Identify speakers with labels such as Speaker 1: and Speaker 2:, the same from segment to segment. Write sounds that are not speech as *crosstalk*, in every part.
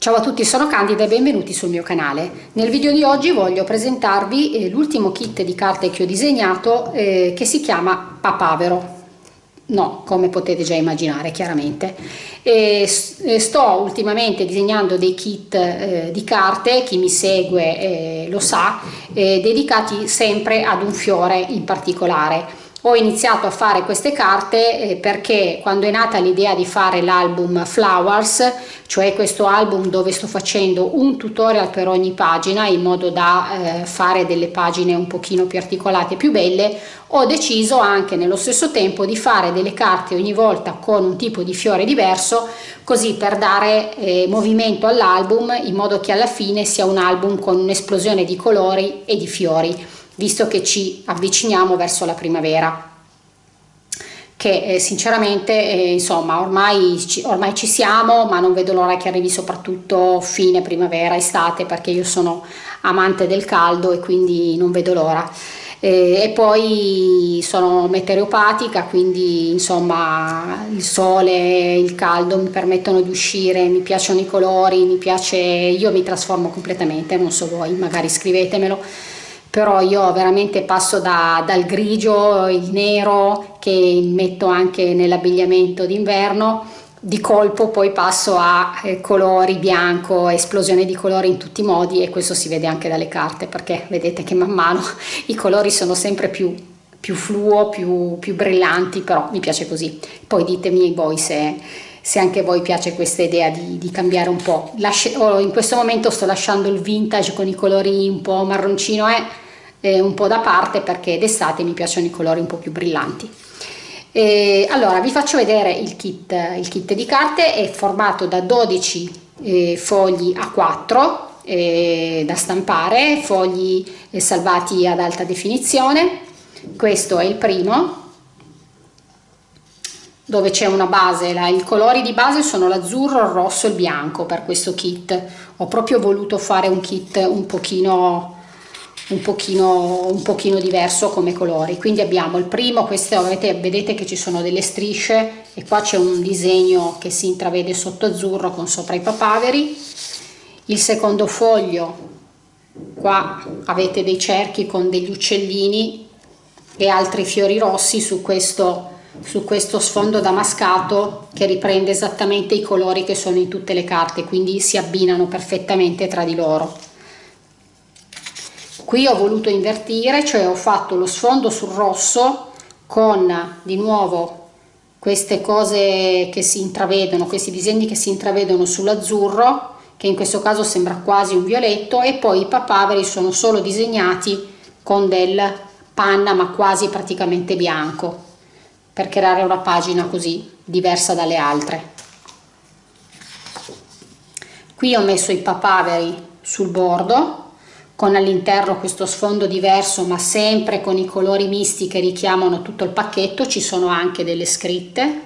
Speaker 1: Ciao a tutti, sono Candida e benvenuti sul mio canale. Nel video di oggi voglio presentarvi eh, l'ultimo kit di carte che ho disegnato eh, che si chiama Papavero. No, come potete già immaginare chiaramente. E sto ultimamente disegnando dei kit eh, di carte, chi mi segue eh, lo sa, eh, dedicati sempre ad un fiore in particolare ho iniziato a fare queste carte eh, perché quando è nata l'idea di fare l'album Flowers, cioè questo album dove sto facendo un tutorial per ogni pagina in modo da eh, fare delle pagine un pochino più articolate e più belle, ho deciso anche nello stesso tempo di fare delle carte ogni volta con un tipo di fiore diverso, così per dare eh, movimento all'album in modo che alla fine sia un album con un'esplosione di colori e di fiori visto che ci avviciniamo verso la primavera che eh, sinceramente eh, insomma ormai ci, ormai ci siamo ma non vedo l'ora che arrivi soprattutto fine primavera estate perché io sono amante del caldo e quindi non vedo l'ora. Eh, e poi sono meteoropatica quindi insomma il sole il caldo mi permettono di uscire mi piacciono i colori mi piace io mi trasformo completamente non so voi magari scrivetemelo però io veramente passo da, dal grigio, il nero che metto anche nell'abbigliamento d'inverno di colpo poi passo a eh, colori bianco, esplosione di colori in tutti i modi e questo si vede anche dalle carte perché vedete che man mano *laughs* i colori sono sempre più, più fluo, più, più brillanti, però mi piace così. Poi ditemi voi se, se anche voi piace questa idea di, di cambiare un po'. Lasci oh, in questo momento sto lasciando il vintage con i colori un po' marroncino eh, eh, un po' da parte perché d'estate mi piacciono i colori un po' più brillanti. E allora vi faccio vedere il kit, il kit di carte, è formato da 12 eh, fogli a 4 eh, da stampare, fogli eh, salvati ad alta definizione, questo è il primo dove c'è una base, la, i colori di base sono l'azzurro, il rosso e il bianco per questo kit, ho proprio voluto fare un kit un pochino un pochino, un pochino diverso come colori. Quindi abbiamo il primo questo vedete, vedete che ci sono delle strisce e qua c'è un disegno che si intravede sotto azzurro con sopra i papaveri. Il secondo foglio qua avete dei cerchi con degli uccellini e altri fiori rossi su questo su questo sfondo damascato che riprende esattamente i colori che sono in tutte le carte quindi si abbinano perfettamente tra di loro qui ho voluto invertire cioè ho fatto lo sfondo sul rosso con di nuovo queste cose che si intravedono questi disegni che si intravedono sull'azzurro che in questo caso sembra quasi un violetto e poi i papaveri sono solo disegnati con del panna ma quasi praticamente bianco per creare una pagina così diversa dalle altre. Qui ho messo i papaveri sul bordo con all'interno questo sfondo diverso ma sempre con i colori misti che richiamano tutto il pacchetto ci sono anche delle scritte.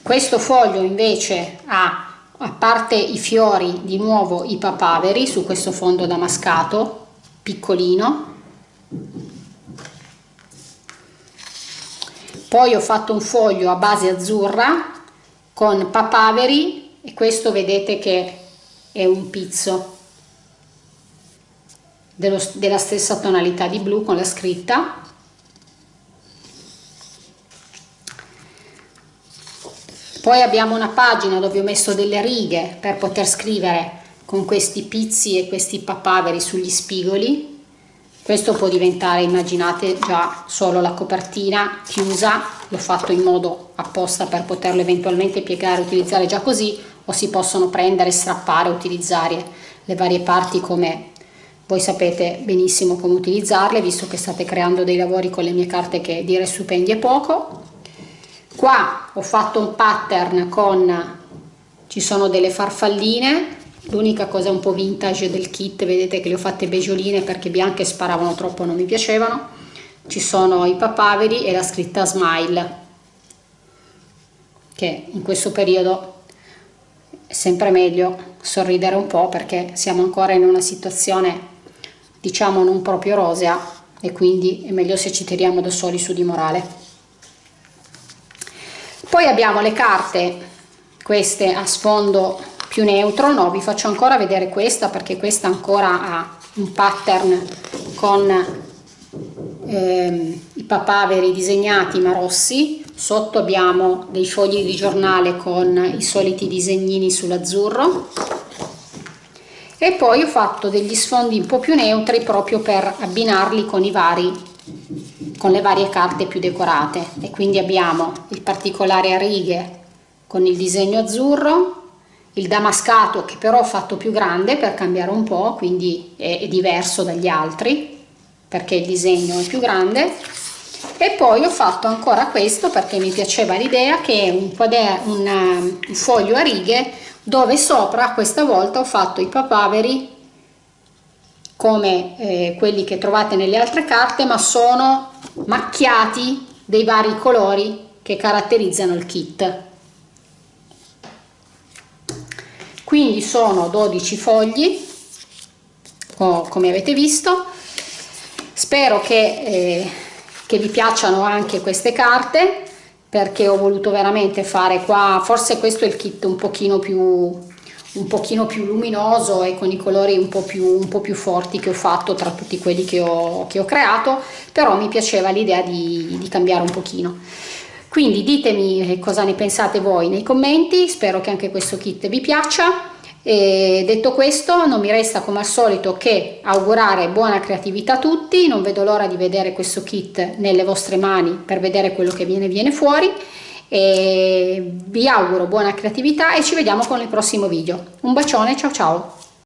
Speaker 1: Questo foglio invece ha a parte i fiori di nuovo i papaveri su questo fondo damascato piccolino. Poi ho fatto un foglio a base azzurra con papaveri e questo vedete che è un pizzo dello, della stessa tonalità di blu con la scritta. Poi abbiamo una pagina dove ho messo delle righe per poter scrivere con questi pizzi e questi papaveri sugli spigoli. Questo può diventare immaginate già solo la copertina chiusa. L'ho fatto in modo apposta per poterlo eventualmente piegare utilizzare già così o si possono prendere, strappare, utilizzare le varie parti come voi sapete benissimo come utilizzarle visto che state creando dei lavori con le mie carte che dire stupendi è poco. Qua ho fatto un pattern con ci sono delle farfalline l'unica cosa un po' vintage del kit vedete che le ho fatte begioline perché bianche sparavano troppo non mi piacevano. Ci sono i papaveri e la scritta smile che in questo periodo è sempre meglio sorridere un po' perché siamo ancora in una situazione diciamo non proprio rosea e quindi è meglio se ci tiriamo da soli su di morale. Poi abbiamo le carte queste a sfondo più neutro. No vi faccio ancora vedere questa perché questa ancora ha un pattern con ehm, i papaveri disegnati ma rossi sotto abbiamo dei fogli di giornale con i soliti disegnini sull'azzurro. E poi ho fatto degli sfondi un po' più neutri proprio per abbinarli con vari con le varie carte più decorate. E quindi abbiamo il particolare a righe con il disegno azzurro il damascato che però ho fatto più grande per cambiare un po' quindi è, è diverso dagli altri perché il disegno è più grande e poi ho fatto ancora questo perché mi piaceva l'idea che è un, un, un foglio a righe dove sopra questa volta ho fatto i papaveri come eh, quelli che trovate nelle altre carte ma sono macchiati dei vari colori che caratterizzano il kit. Quindi sono 12 fogli come avete visto. Spero che, eh, che vi piacciono anche queste carte perché ho voluto veramente fare qua forse questo è il kit un pochino più un pochino più luminoso e con i colori un po' più, un po più forti che ho fatto tra tutti quelli che ho, che ho creato però mi piaceva l'idea di, di cambiare un pochino. Quindi ditemi cosa ne pensate voi nei commenti spero che anche questo kit vi piaccia e detto questo non mi resta come al solito che augurare buona creatività a tutti, non vedo l'ora di vedere questo kit nelle vostre mani per vedere quello che viene, viene fuori e vi auguro buona creatività e ci vediamo con il prossimo video. Un bacione, ciao ciao!